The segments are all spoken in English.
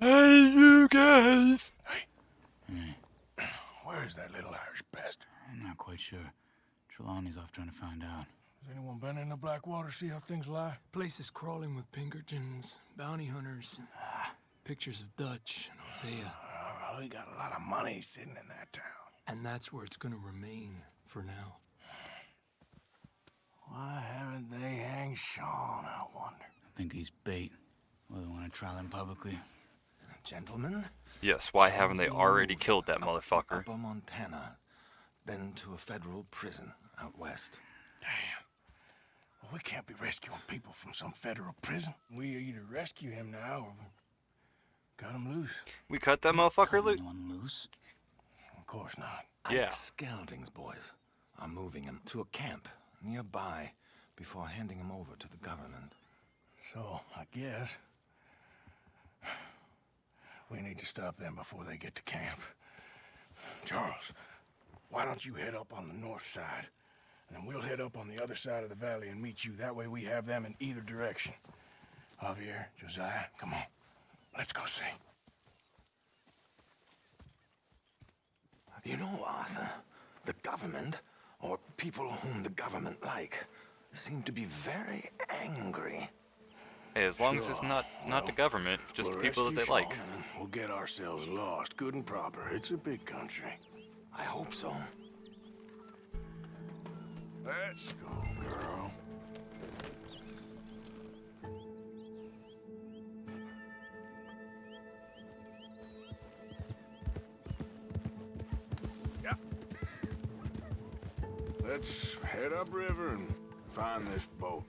Hey, you guys! Hey, Where's that little Irish bastard? I'm not quite sure. Trelawney's off trying to find out. Has anyone been in the Blackwater, see how things lie? Place is crawling with Pinkertons, bounty hunters, ah. pictures of Dutch and Hosea. Oh, well, we got a lot of money sitting in that town. And that's where it's gonna remain for now. Why haven't they hanged Sean, I wonder? I think he's bait. Well, they want to trial him publicly. Gentlemen, Yes, why haven't they already killed that up- motherfucker? Upper Montana, then to a federal prison out west. Damn. Well, we can't be rescuing people from some federal prison. We either rescue him now or we cut him loose. We cut that motherfucker Cutting loose? anyone loose? Of course not. Yeah. Ike Skelding's boys are moving him to a camp nearby before handing him over to the government. So, I guess... We need to stop them before they get to camp. Charles, why don't you head up on the north side? And then we'll head up on the other side of the valley and meet you. That way we have them in either direction. Javier, Josiah, come on. Let's go see. You know, Arthur, the government, or people whom the government like, seem to be very angry. Hey, as long as it's Sure. not not the government, just the We'll people that they like. Sean, and then We'll get ourselves lost, good and proper. It's a big country. I hope so. Let's go, girl. Yeah. Let's head upriver and find this boat.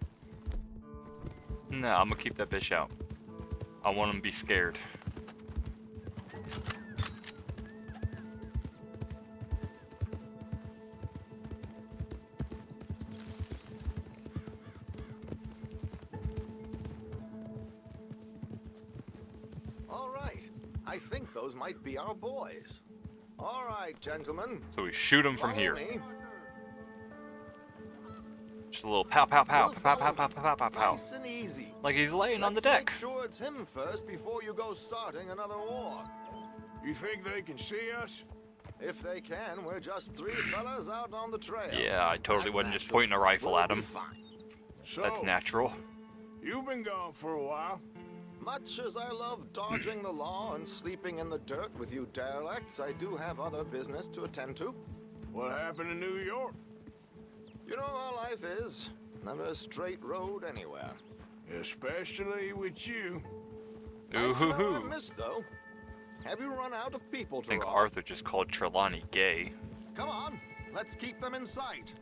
Nah, I'm gonna keep that bitch out. I want them to be scared. All right. I think those might be our boys. All right, gentlemen. So we shoot them from follow here. me. Just a little pow pow pow We'll pow pow pow pow pow pow pow. Nice and easy. Like he's laying on the deck. Make sure it's him first before you go starting another war. You think they can see us? If they can, we're just three fellas out on the trail. Yeah, I totally That wasn't just pointing a rifle will at him. So, That's natural. you've been gone for a while. Much as I love dodging the law and sleeping in the dirt with you derelicts, I do have other business to attend to. What happened in New York? You know how life is. Never a straight road anywhere. Especially with you. Nice to know I Ooh-hoo-hoo. missed, though. Have you run out of people to I to think rob? Arthur just called Trelawney gay. Come on, let's keep them in sight.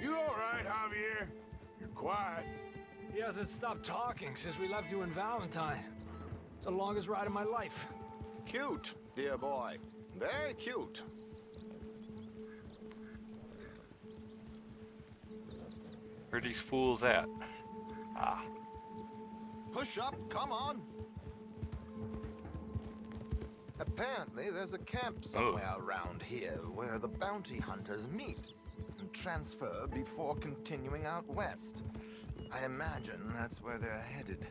You all right, Javier? You're quiet. He hasn't stopped talking since we left you in Valentine. It's the longest ride of my life. Cute, dear boy. Very cute. Where are these fools at? Ah, Push up, come on. Apparently, there's a camp somewhere around here where the bounty hunters meet and transfer before continuing out west. I imagine that's where they're headed.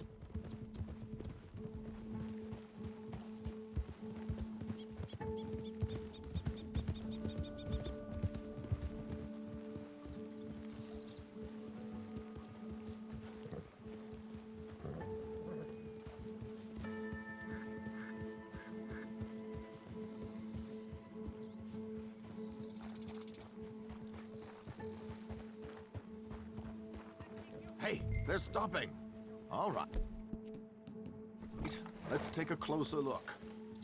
Closer look.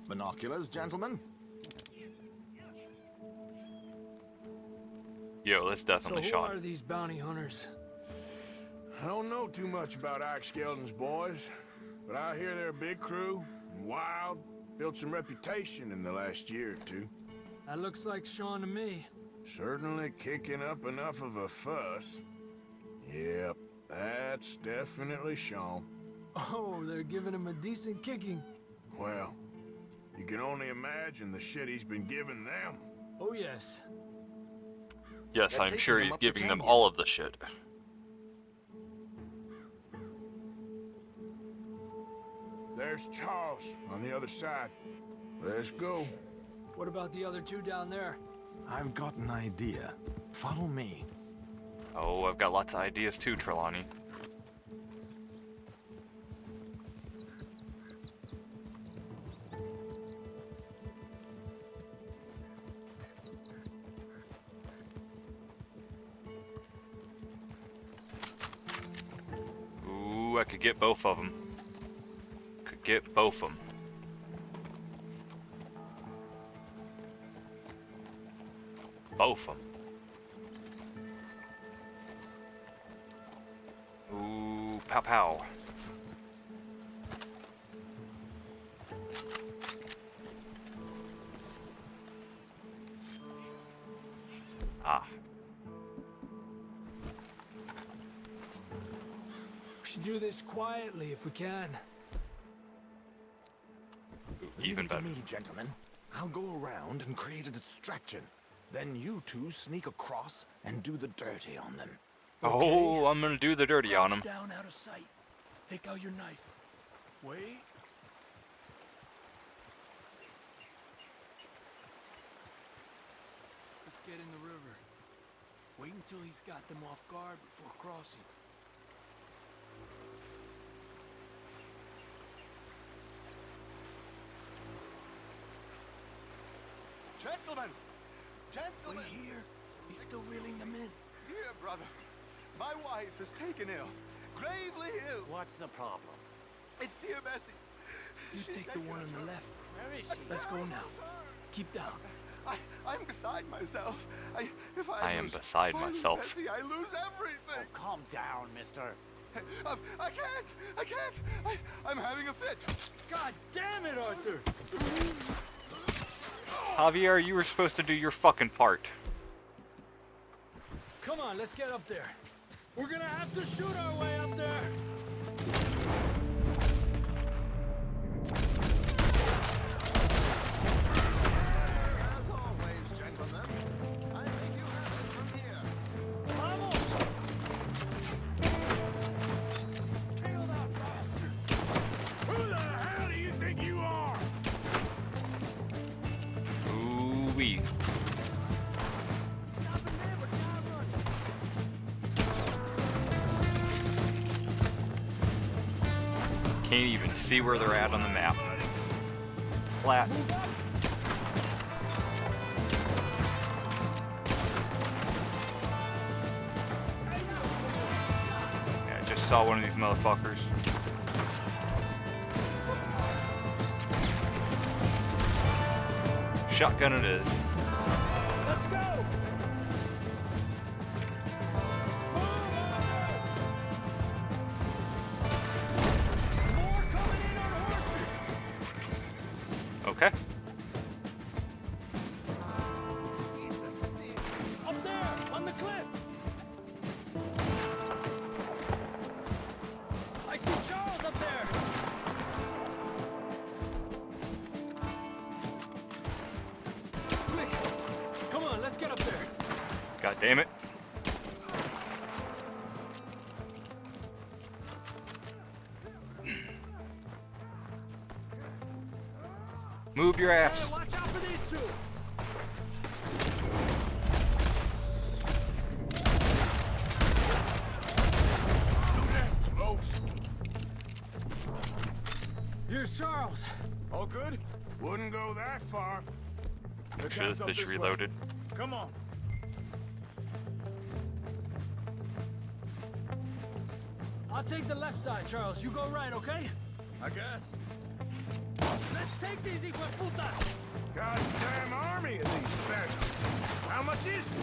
Binoculars, gentlemen? yo, that's So definitely who Sean. are these bounty hunters? I don't know too much about Ike Skelding's boys, but I hear they're a big crew, and wild, built some reputation in the last year or two. That looks like Sean to me. Certainly kicking up enough of a fuss. Yep, that's definitely Sean. Oh, they're giving him a decent kicking. Well, you can only imagine the shit he's been giving them. Oh, yes. Yes, They're I'm sure he's up the giving them all of the shit. There's Charles on the other side. Let's go. What about the other two down there? I've got an idea. Follow me. Oh, I've got lots of ideas too, Trelawney. Ooh, I could get both of them. Could get both of them. Both of them. Ooh, pow pow. Quietly if we can. Leave even it to better. me, gentlemen. I'll go around and create a distraction. Then you two sneak across and do the dirty on them. Oh, I'm gonna do the dirty on him. Down out of sight. Take out your knife. Wait. Let's get in the river. Wait until he's got them off guard before crossing. Gentlemen! Gentlemen! Wait Gentlemen! here. He's still reeling them in. Dear brothers, my wife is taken ill. Gravely ill. What's the problem? It's dear Bessie. You She's take the one on the left. Where is she? Let's go now. Keep down. I, I'm beside myself. I, if I, I am lose- beside if I lose myself. Bessie, I lose everything. Oh, Calm down, mister. Um, I can't. I can't. I, I'm having a fit. God damn it, Arthur! Javier, you were supposed to do your fucking part. Come on, let's get up there. We're gonna have to shoot our way up there. Can't even see where they're at on the map. Flat. Yeah, I just saw one of these motherfuckers. Shotgun it is. Move your ass. watch out for these two! Close. Here's Charles! All good? Wouldn't go that far. Make sure this up bitch this way. reloaded. Come on. I'll take the left side, Charles. You go right, okay? I guess. Let's take these hijueputas! Goddamn army of these bastards. How much is it?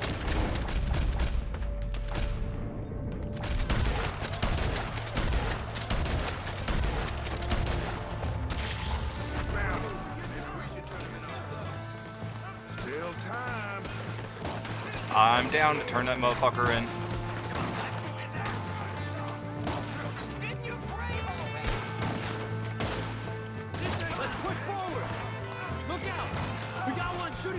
Round. Maybe we should turn them in ourselves. Still time. I'm down to turn that motherfucker in.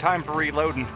time for reloading.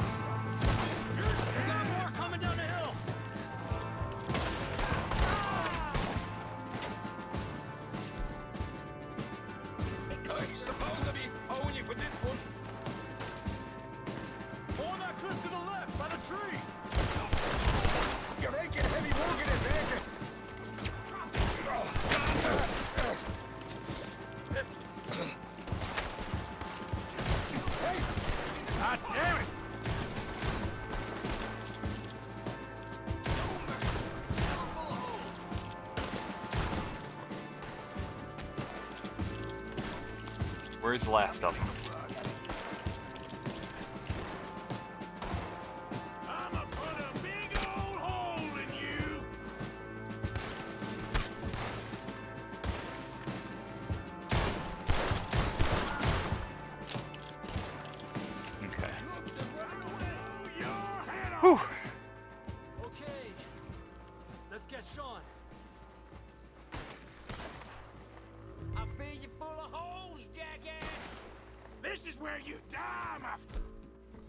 The last of them?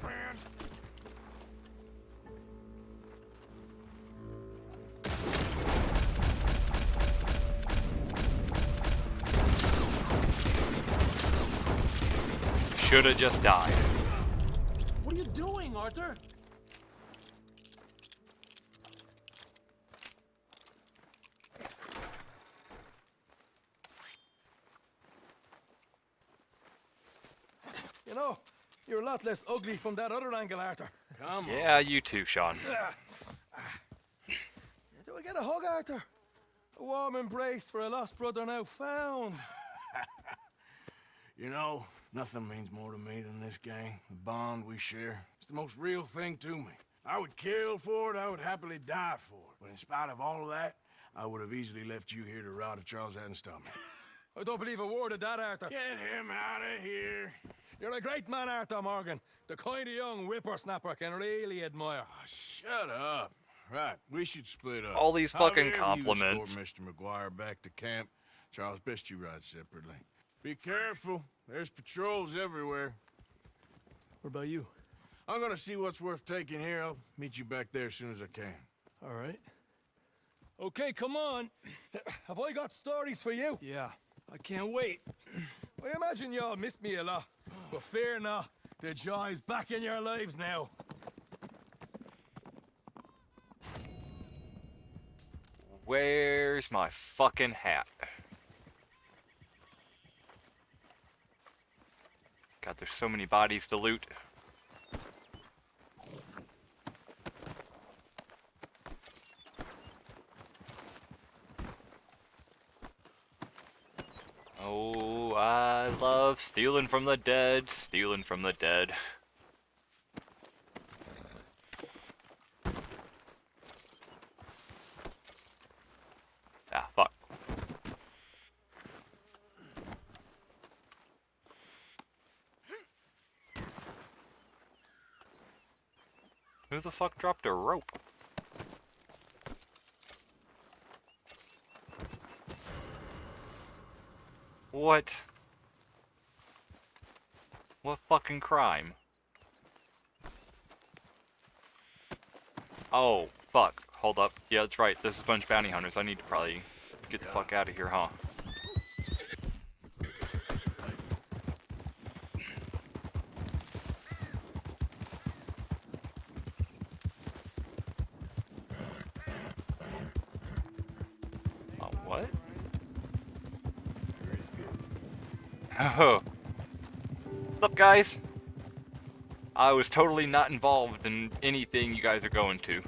Friend. Shoulda just died. Less ugly from that other angle, Arthur. Come on. Yeah, you too, Sean. Ah. Ah. Do I get a hug, Arthur? A warm embrace for a lost brother now found. You know, nothing means more to me than this gang, the bond we share. It's the most real thing to me. I would kill for it, I would happily die for it. But in spite of all of that, I would have easily left you here to rot if Charles hadn't stopped me. I don't believe a word of that, Arthur. Get him out of here. You're a great man, Arthur Morgan. The kind of young whippersnapper I can really admire. Oh, shut up. Right, we should split up. All these fucking However compliments. You escort Mr. MacGuire back to camp. Charles, best you ride separately. Be careful. There's patrols everywhere. What about you? I'm gonna see what's worth taking here. I'll meet you back there as soon as I can. All right. Okay, come on. Have I got stories for you? Yeah, I can't wait. I imagine y'all missed me a lot. But fear not, the joy is back in your lives now. Where's my fucking hat? God, there's so many bodies to loot. Oh, I love stealing from the dead, stealing from the dead. Ah, fuck. Who the fuck dropped a rope? What? What fucking crime? Oh, fuck. Hold up. Yeah, that's right. There's a bunch of bounty hunters. I need to probably get the fuck out of here, huh? Guys? I was totally not involved in anything you guys are going to.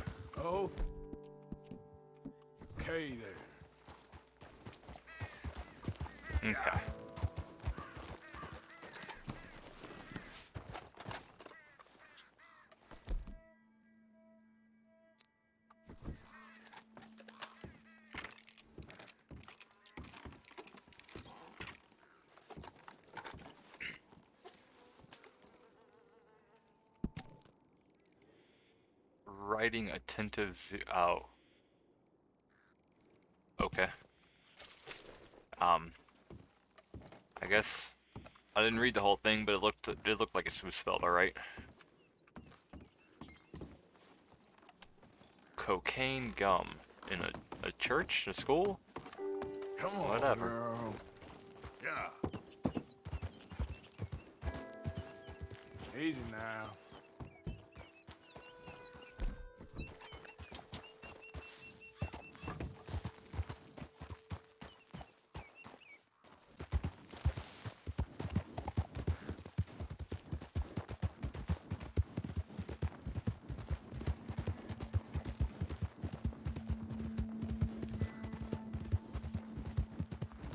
Writing attentive. Oh. Okay. Um. I guess I didn't read the whole thing, but it looked it looked like it was spelled all right. Cocaine gum in a a church, a school. Come on, Whatever. girl. Yeah. Easy now.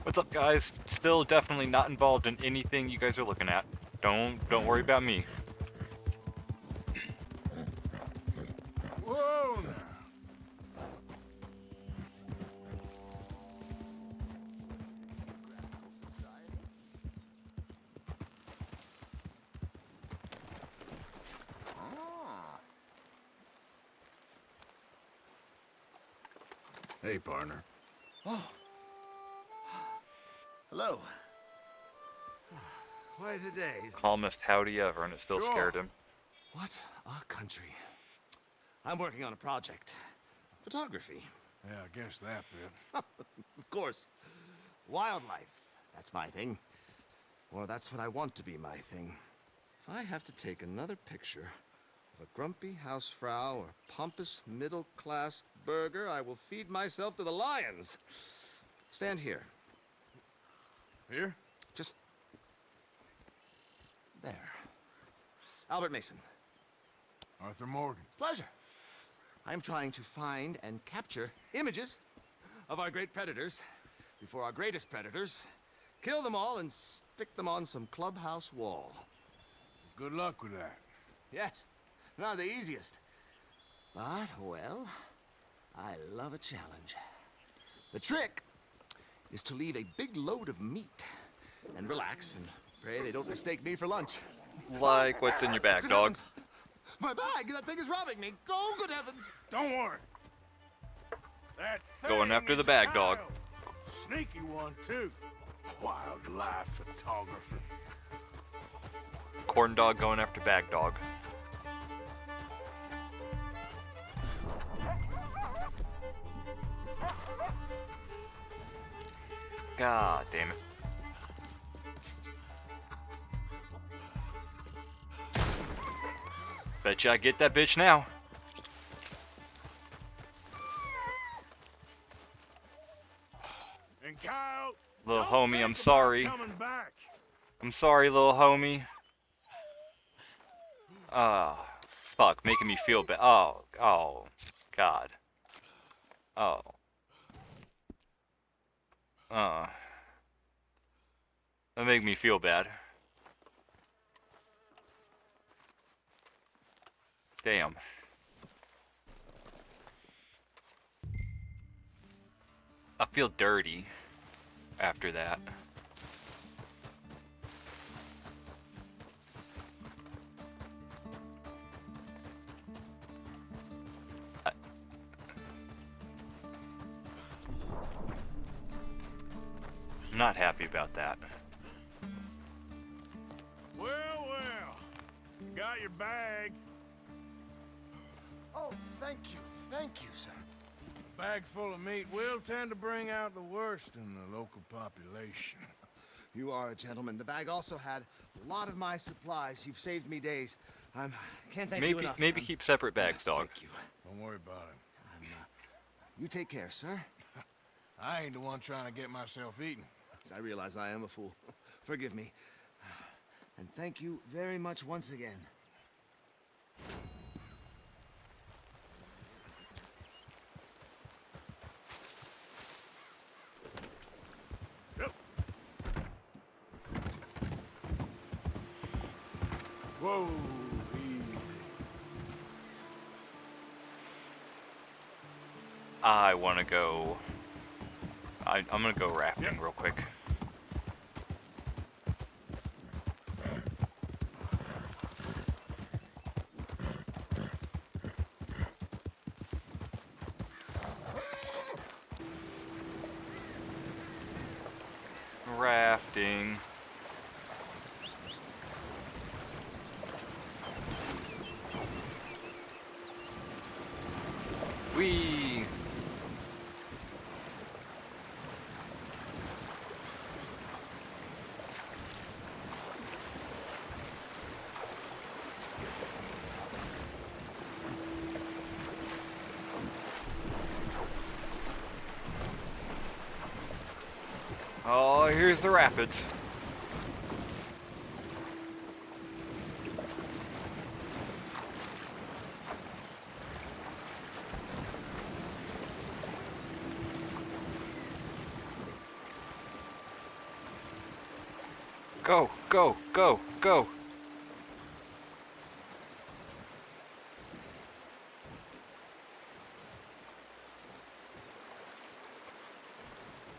What's up, guys? Still definitely not involved in anything you guys are looking at. Don't don't worry about me. Calmest howdy ever, and it still Sure. scared him. What a country. I'm working on a project. Photography, Yeah, I guess that bit. of course. Wildlife, that's my thing. Or that's what I want to be my thing. If I have to take another picture of a grumpy hausfrau or pompous middle-class burgher, I will feed myself to the lions. Stand here. Here? Just there. Albert Mason. Arthur Morgan. Pleasure. I am trying to find and capture images of our great predators before our greatest predators kill them all and stick them on some clubhouse wall. Good luck with that. Yes, not the easiest. But, well, I love a challenge. The trick is to leave a big load of meat and relax and pray they don't mistake me for lunch. Like what's in your bag, dog? My bag! That thing is robbing me! Oh, good heavens! Don't worry. That Going after is the bag, dog. Sneaky one, too. Wildlife photographer. Corn dog going after bag dog. God damn it. Bet you I get that bitch now. And Kyle, Little homie, I'm sorry. I'm sorry, little homie. Ah, fuck, making me feel bad. Oh, oh, God. Oh. Uh. That make me feel bad. Damn. I feel dirty after that. I'm not happy about that. Well, well. Got your bag. Oh, thank you, thank you, sir. A bag full of meat will tend to bring out the worst in the local population. You are a gentleman. The bag also had a lot of my supplies. You've saved me days. I am can't thank you Maybe enough. maybe I'm- keep separate bags, dog. Thank you. Don't worry about it. I'm, uh, you take care, sir. I ain't the one trying to get myself eaten. I realize I am a fool. Forgive me. And thank you very much once again. I want to go. I, am going to go rafting yep. real quick. Rafting. Here's the rapids. Go, go, go, go.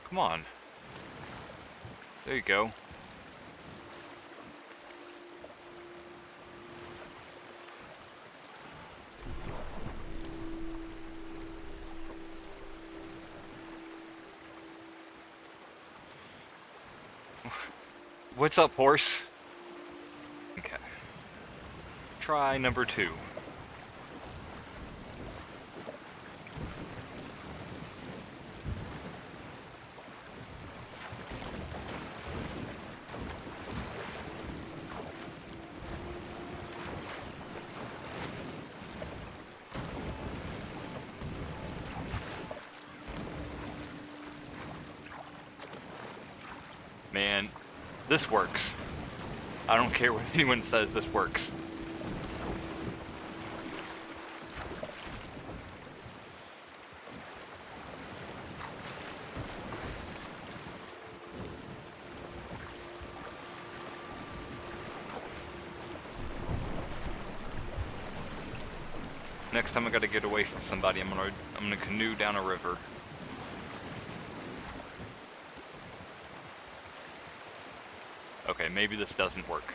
Come on. There you go. What's up, horse? Okay. Try number two. Man, this works. I don't care what anyone says, this works. Next time I gotta get away from somebody, I'm gonna I'm gonna canoe down a river. Okay, maybe this doesn't work.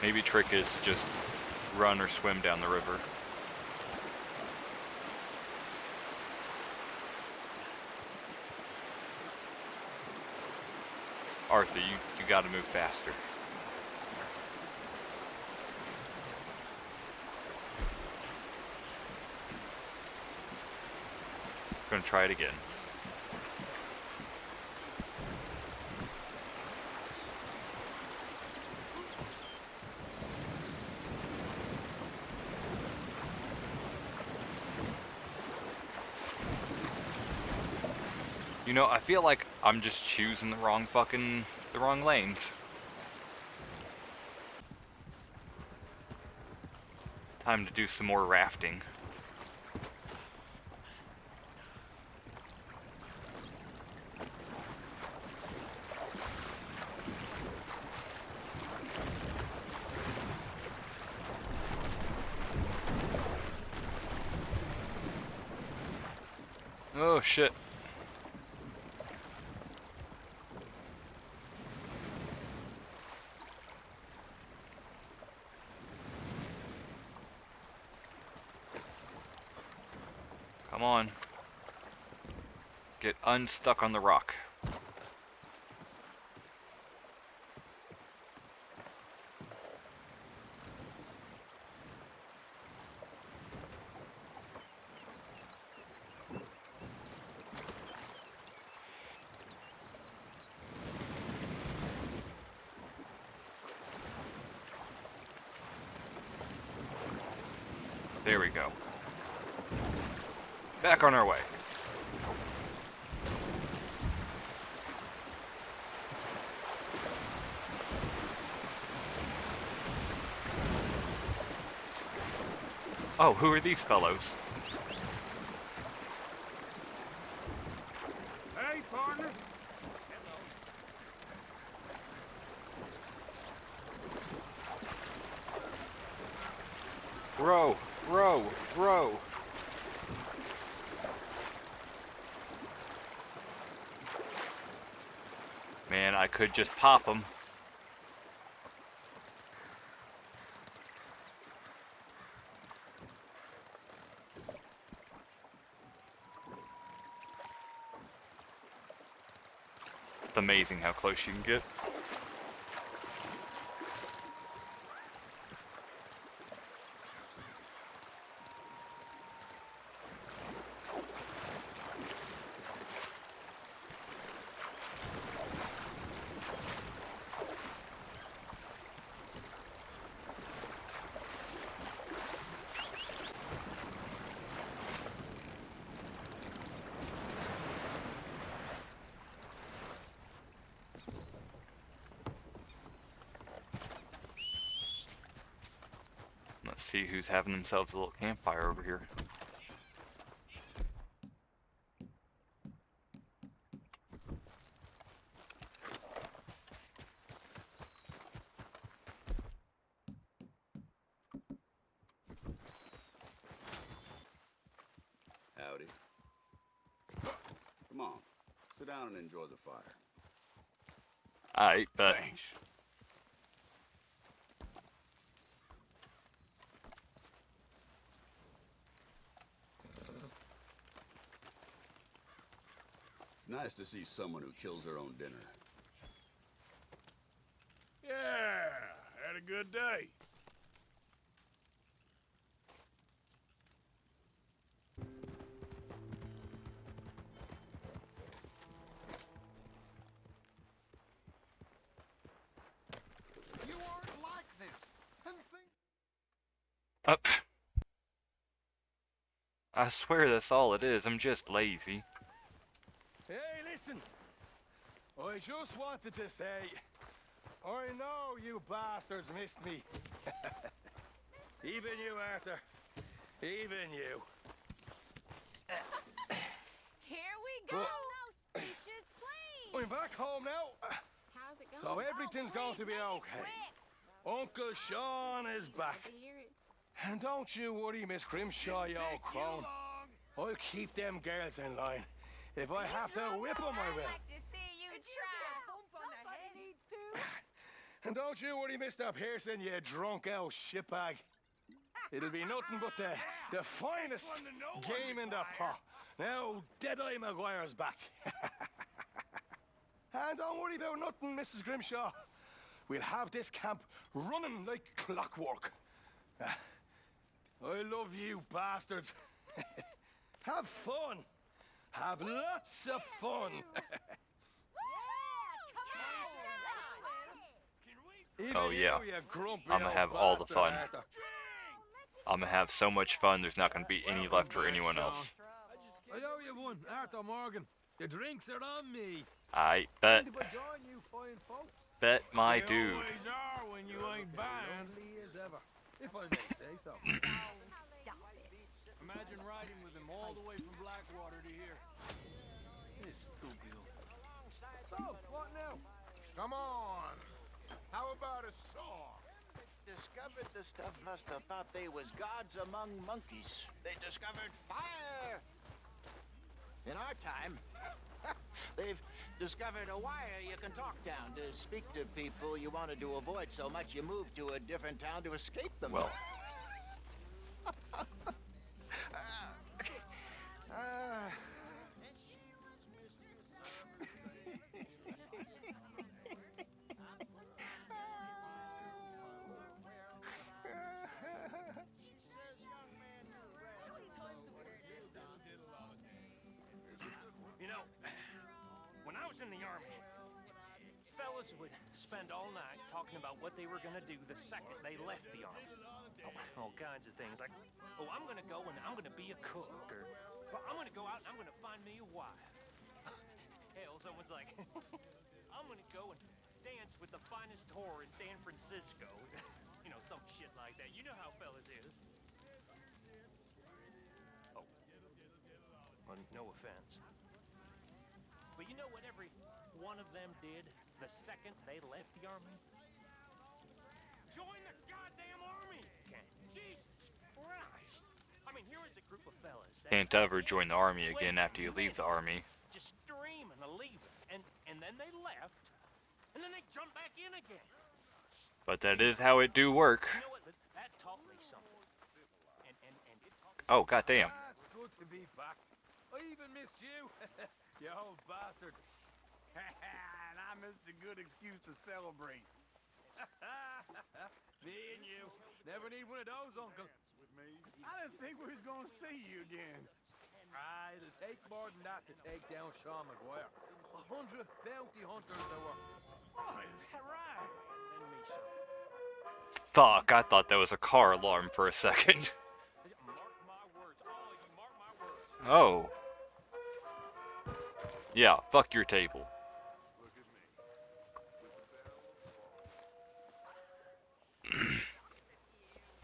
Maybe trick is to just run or swim down the river. Arthur, you, you gotta move faster. Gonna try it again. You know, I feel like I'm just choosing the wrong fucking, the wrong lanes. Time to do some more rafting. Oh shit. Come on. Get unstuck on the rock. There we go. Back on our way. Oh, who are these fellows? Hey, partner. Row, row, row. Man, I could just pop them. It's amazing how close you can get. See who's having themselves a little campfire over here. Howdy. Come on, sit down and enjoy the fire. Alright, but Thanks. It's nice to see someone who kills their own dinner. Yeah, had a good day. You aren't like this. And think up. I swear that's all it is. I'm just lazy. Hey, listen. I just wanted to say, I know you bastards missed me. Even you, Arthur. Even you. Here we go. Well- no speeches, please. I'm back home now. How's it going? So everything's oh, going to be please, make it okay. Uncle Sean is back. Love to hear it. And don't you worry, Miss Grimshaw, you old crone. I'll keep them girls in line. If I have to whip them, I'd will. like to see you try. Somebody needs to. And don't you worry, Mr. Pearson, you drunk old shitbag. It'll be nothing but the, the finest game in the pot. Now, Deadeye MacGuire's back. and don't worry about nothing, Mrs. Grimshaw. We'll have this camp running like clockwork. I love you bastards. have fun. Have lots of fun. Even Oh, yeah. you, you grumpy I'ma have all the fun. I'm gonna have so much fun, there's not gonna be any left for anyone else. I owe you one, Arthur Morgan. The drinks are on me. I bet, Mind if I join you fine folks? bet my They dude. always are when you ain't buying. Only as ever, if I may say so. Imagine riding with him all the way from Blackwater to here. This stupid. So, what now? Come on. How about a saw? Discovered the stuff must have thought they was gods among monkeys. They discovered fire. In our time, they've discovered a wire you can talk down to speak to people you wanted to avoid so much you moved to a different town to escape them. Well, would spend all night talking about what they were gonna do the second they left the army. Oh, all kinds of things like, oh, I'm gonna go and I'm gonna be a cook, or well, I'm gonna go out and I'm gonna find me a wife. Hell, someone's like, I'm gonna go and dance with the finest whore in San Francisco. you know, some shit like that. You know how fellas is. Oh. Well, no offense. But you know what every one of them did the second they left the army? Join the goddamn army! Can't. Jesus Christ! I mean, here is a group of fellas. that can't ever join the army again after you leave the army. Just dreaming of leaving, and and then they left, and then they jumped back in again. But that is how it do work. You know what? That, that taught me something. And and and it taught Oh, goddamn. Ah, it's good to be back. I even missed you. you old bastard. missed a good excuse to celebrate. Me and you. Never need one of those, Uncle. I didn't think we was gonna see you again. Ah, it'll take more than that to take down Sean MacGuire. A hundred bounty hunters there were. Oh, is that right? And me some. Fuck, I thought that was a car alarm for a second. Mark my words. All of you, mark my words. Oh. Yeah, fuck your table.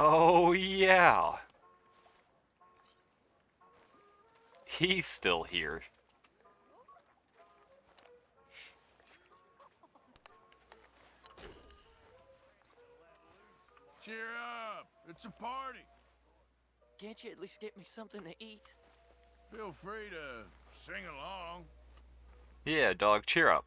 Oh, yeah. He's still here. Cheer up! It's a party. Can't you at least get me something to eat? Feel free to sing along. Yeah, dog, cheer up.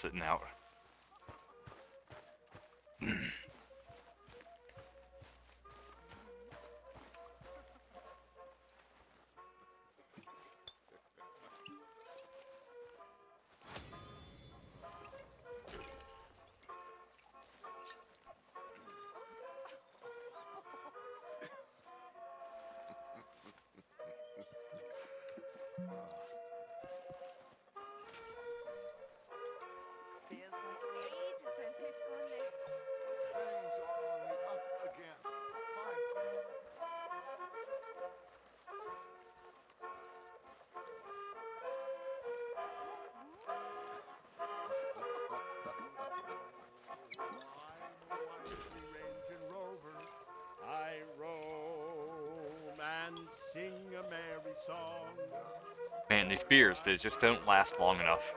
Sitting out. Man, these beers, they just don't last long enough.